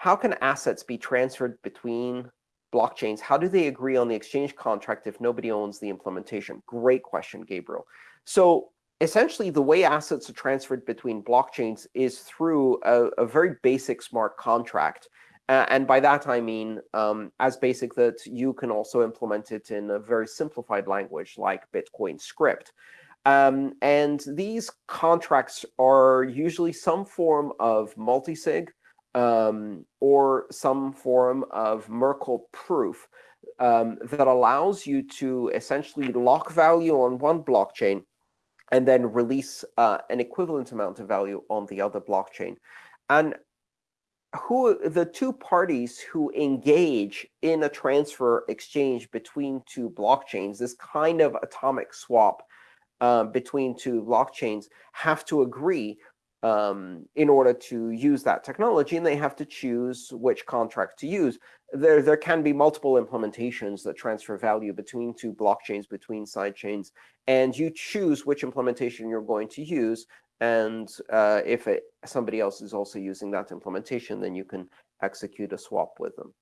how can assets be transferred between blockchains? How do they agree on the exchange contract if nobody owns the implementation? Great question, Gabriel. So essentially, the way assets are transferred between blockchains is through a, a very basic smart contract. Uh, and by that, I mean um, as basic that you can also implement it in a very simplified language like Bitcoin script. Um, and these contracts are usually some form of multisig um, or some form of Merkle proof um, that allows you to essentially lock value on one blockchain and then release uh, an equivalent amount of value on the other blockchain. And who the two parties who engage in a transfer exchange between two blockchains, this kind of atomic swap uh, between two blockchains, have to agree um, in order to use that technology, and they have to choose which contract to use. There, there can be multiple implementations that transfer value between two blockchains, between sidechains, and you choose which implementation you're going to use. And uh, if it, somebody else is also using that implementation, then you can execute a swap with them.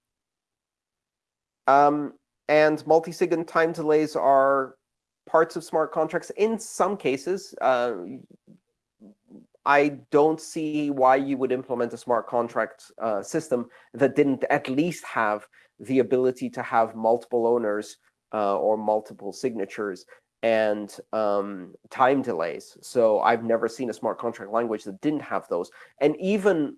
Um, and multi-sig and time delays are parts of smart contracts. In some cases, uh, I don't see why you would implement a smart contract uh, system that didn't at least have the ability to have multiple owners uh, or multiple signatures and um, time delays. So I've never seen a smart contract language that didn't have those. And even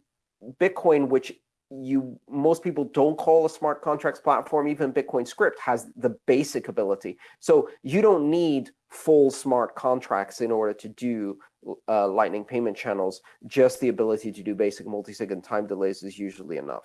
Bitcoin, which you most people don't call a smart contracts platform, even Bitcoin script has the basic ability. So you don't need full smart contracts in order to do uh, Lightning payment channels, just the ability to do basic multi-sig and time delays is usually enough.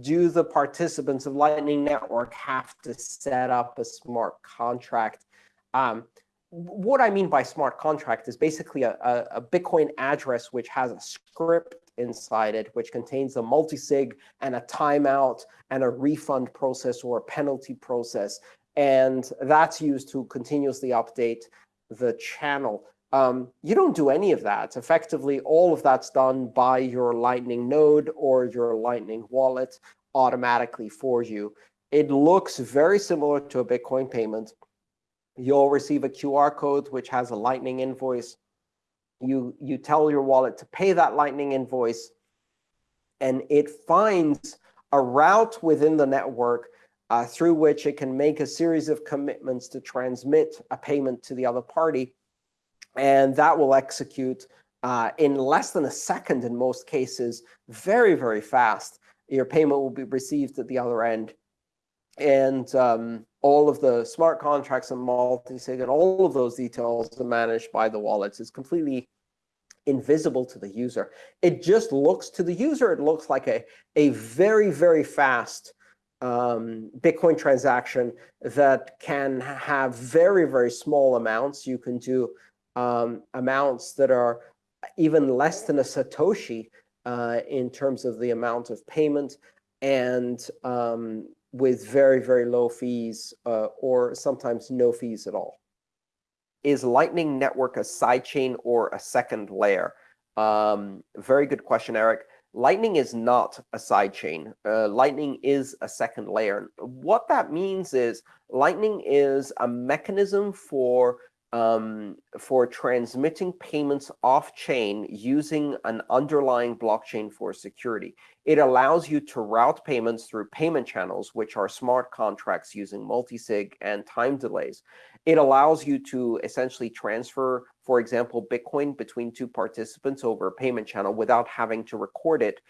Do the participants of Lightning Network have to set up a smart contract? Um, what I mean by smart contract is basically a, a, a, Bitcoin address which has a script inside it, which contains a multi-sig and a timeout and a refund process or a penalty process. And that's used to continuously update the channel. Um, you don't do any of that. Effectively, all of that's done by your Lightning node or your Lightning wallet automatically for you. It looks very similar to a Bitcoin payment. You'll receive a QR code which has a Lightning invoice. You, you tell your wallet to pay that Lightning invoice, and it finds a route within the network uh, through which it can make a series of commitments to transmit a payment to the other party. And that will execute uh, in less than a second in most cases, very, very fast. Your payment will be received at the other end. And um, all of the smart contracts and multi-sig and all of those details are managed by the wallets. It's completely invisible to the user. It just looks to the user, it looks like a, a very, very fast um, Bitcoin transaction that can have very, very small amounts. You can do um, amounts that are even less than a Satoshi uh, in terms of the amount of payment and um, with very, very low fees uh, or sometimes no fees at all. Is Lightning Network a sidechain or a second layer? Um, very good question, Eric. Lightning is not a sidechain. Uh, Lightning is a second layer. What that means is Lightning is a mechanism for um, for transmitting payments off-chain using an underlying blockchain for security. It allows you to route payments through payment channels, which are smart contracts using multisig and time delays. It allows you to essentially transfer, for example, Bitcoin between two participants over a payment channel without having to record it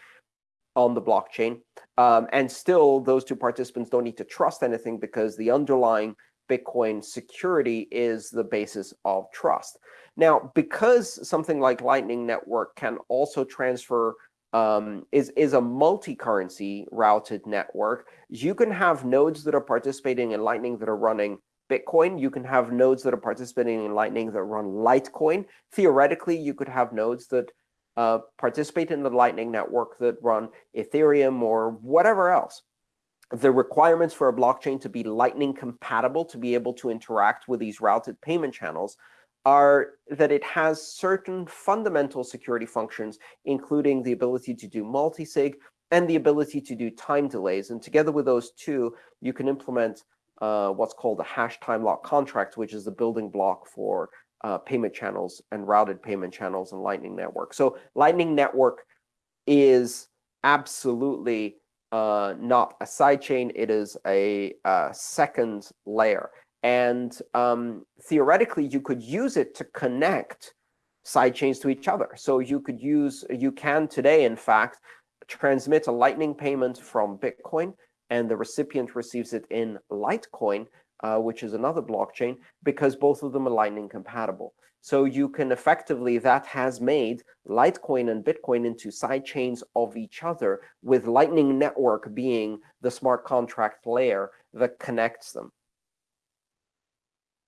on the blockchain. Um, and still, those two participants don't need to trust anything because the underlying Bitcoin security is the basis of trust. Now, because something like Lightning Network can also transfer um, is, is a multi-currency routed network, you can have nodes that are participating in Lightning that are running Bitcoin. You can have nodes that are participating in Lightning that run Litecoin. Theoretically, you could have nodes that uh, participate in the Lightning network that run Ethereum or whatever else the requirements for a blockchain to be Lightning compatible, to be able to interact with these routed payment channels, are that it has certain fundamental security functions, including the ability to do multisig and the ability to do time delays. And together with those two, you can implement uh, what's called a hash time lock contract, which is the building block for uh, payment channels and routed payment channels and Lightning Network. So Lightning Network is absolutely uh, not a sidechain. It is a, a second layer. And um, theoretically, you could use it to connect sidechains to each other. So you could use, you can today, in fact, transmit a Lightning payment from Bitcoin, and the recipient receives it in Litecoin, uh, which is another blockchain, because both of them are Lightning compatible. So you can effectively, that has made Litecoin and Bitcoin into sidechains of each other, with Lightning Network being the smart contract layer that connects them.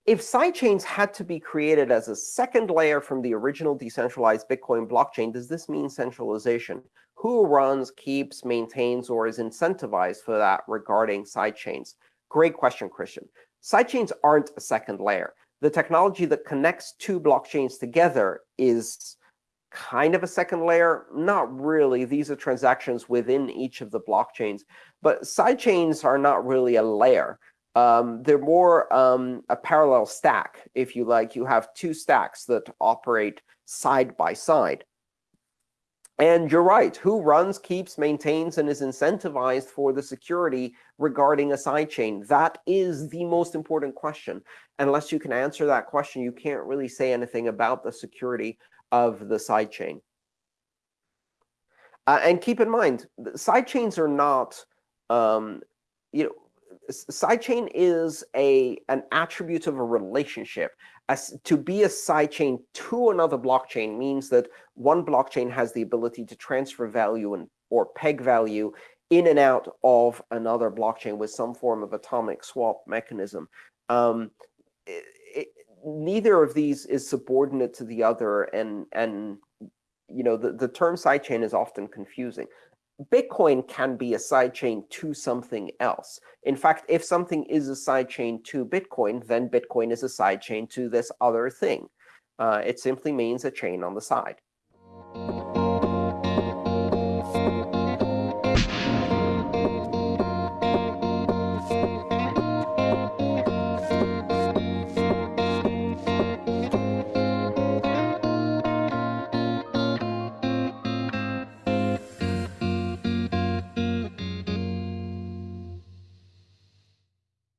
If sidechains had to be created as a second layer from the original decentralized Bitcoin blockchain, does this mean centralization? Who runs, keeps, maintains, or is incentivized for that regarding sidechains? Great question, Christian. Sidechains aren't a second layer. The technology that connects two blockchains together is kind of a second layer. Not really. These are transactions within each of the blockchains. But sidechains are not really a layer. Um, they're more um, a parallel stack, if you like. You have two stacks that operate side by side. And you're right. Who runs, keeps, maintains, and is incentivized for the security regarding a sidechain? That is the most important question. Unless you can answer that question, you can't really say anything about the security of the sidechain. Uh, and keep in mind, sidechains are not, um, you know, sidechain is a an attribute of a relationship. As to be a sidechain to another blockchain means that one blockchain has the ability to transfer value and or peg value in and out of another blockchain with some form of atomic swap mechanism. Um, it, it, neither of these is subordinate to the other, and and you know the the term sidechain is often confusing. Bitcoin can be a sidechain to something else. In fact, if something is a sidechain to Bitcoin, then Bitcoin is a sidechain to this other thing. Uh, it simply means a chain on the side.